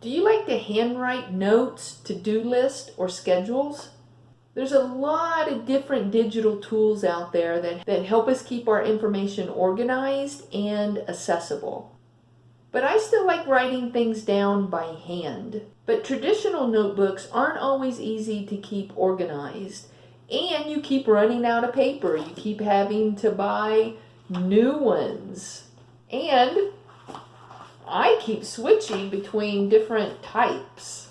Do you like to handwrite notes, to-do lists, or schedules? There's a lot of different digital tools out there that, that help us keep our information organized and accessible. But I still like writing things down by hand. But traditional notebooks aren't always easy to keep organized. And you keep running out of paper. You keep having to buy new ones. And I keep switching between different types.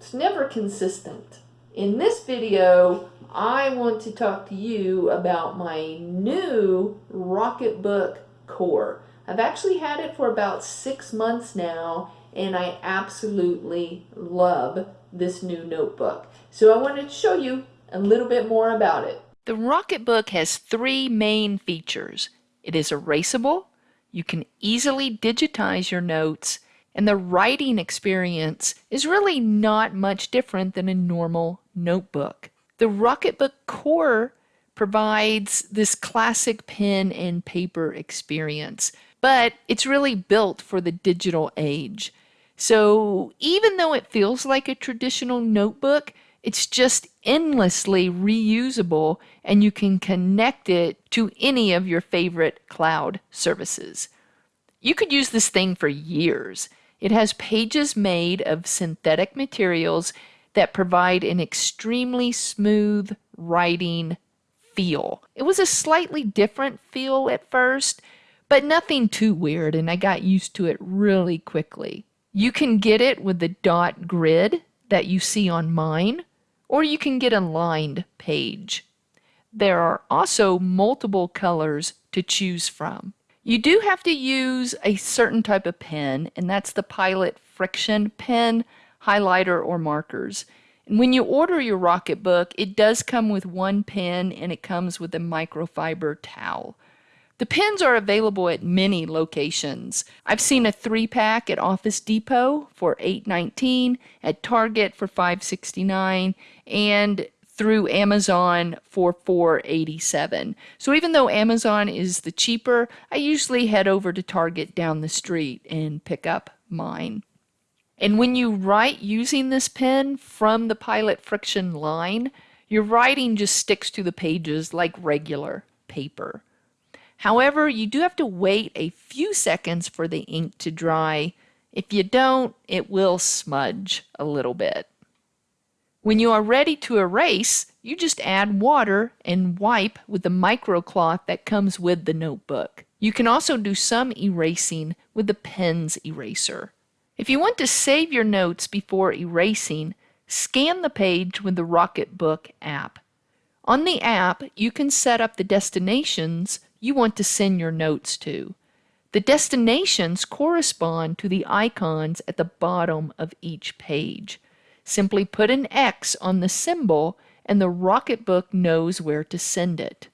It's never consistent. In this video, I want to talk to you about my new Rocketbook Core. I've actually had it for about six months now, and I absolutely love this new notebook. So I wanted to show you a little bit more about it. The Rocketbook has three main features. It is erasable, you can easily digitize your notes, and the writing experience is really not much different than a normal notebook. The Rocketbook Core provides this classic pen and paper experience, but it's really built for the digital age. So even though it feels like a traditional notebook, it's just endlessly reusable and you can connect it to any of your favorite cloud services. You could use this thing for years. It has pages made of synthetic materials that provide an extremely smooth writing feel. It was a slightly different feel at first, but nothing too weird, and I got used to it really quickly. You can get it with the dot grid that you see on mine, or you can get a lined page. There are also multiple colors to choose from. You do have to use a certain type of pen, and that's the Pilot Friction pen, highlighter, or markers. And when you order your Rocketbook, it does come with one pen and it comes with a microfiber towel. The pens are available at many locations. I've seen a three pack at Office Depot for $8.19, at Target for $5.69, and through Amazon for $4.87. So even though Amazon is the cheaper, I usually head over to Target down the street and pick up mine. And when you write using this pen from the Pilot Friction line, your writing just sticks to the pages like regular paper. However, you do have to wait a few seconds for the ink to dry. If you don't, it will smudge a little bit. When you are ready to erase, you just add water and wipe with the microcloth that comes with the notebook. You can also do some erasing with the pen's eraser. If you want to save your notes before erasing, scan the page with the Rocketbook app. On the app, you can set up the destinations you want to send your notes to. The destinations correspond to the icons at the bottom of each page. Simply put an X on the symbol and the Rocketbook knows where to send it.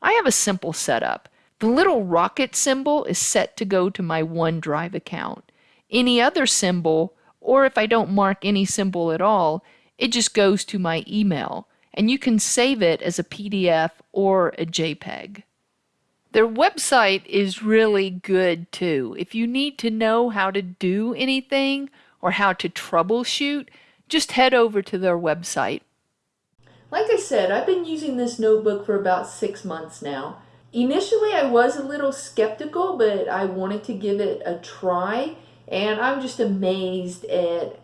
I have a simple setup. The little rocket symbol is set to go to my OneDrive account. Any other symbol, or if I don't mark any symbol at all, it just goes to my email, and you can save it as a PDF or a JPEG. Their website is really good too. If you need to know how to do anything or how to troubleshoot, just head over to their website. Like I said, I've been using this notebook for about six months now. Initially, I was a little skeptical, but I wanted to give it a try, and I'm just amazed at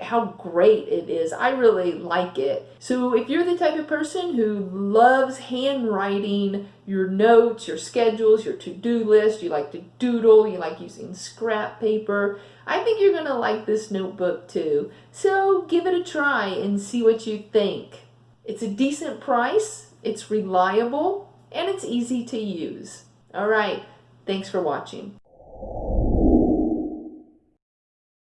how great it is. I really like it. So if you're the type of person who loves handwriting your notes, your schedules, your to-do list, you like to doodle, you like using scrap paper, I think you're going to like this notebook too. So give it a try and see what you think. It's a decent price, it's reliable, and it's easy to use. All right, thanks for watching.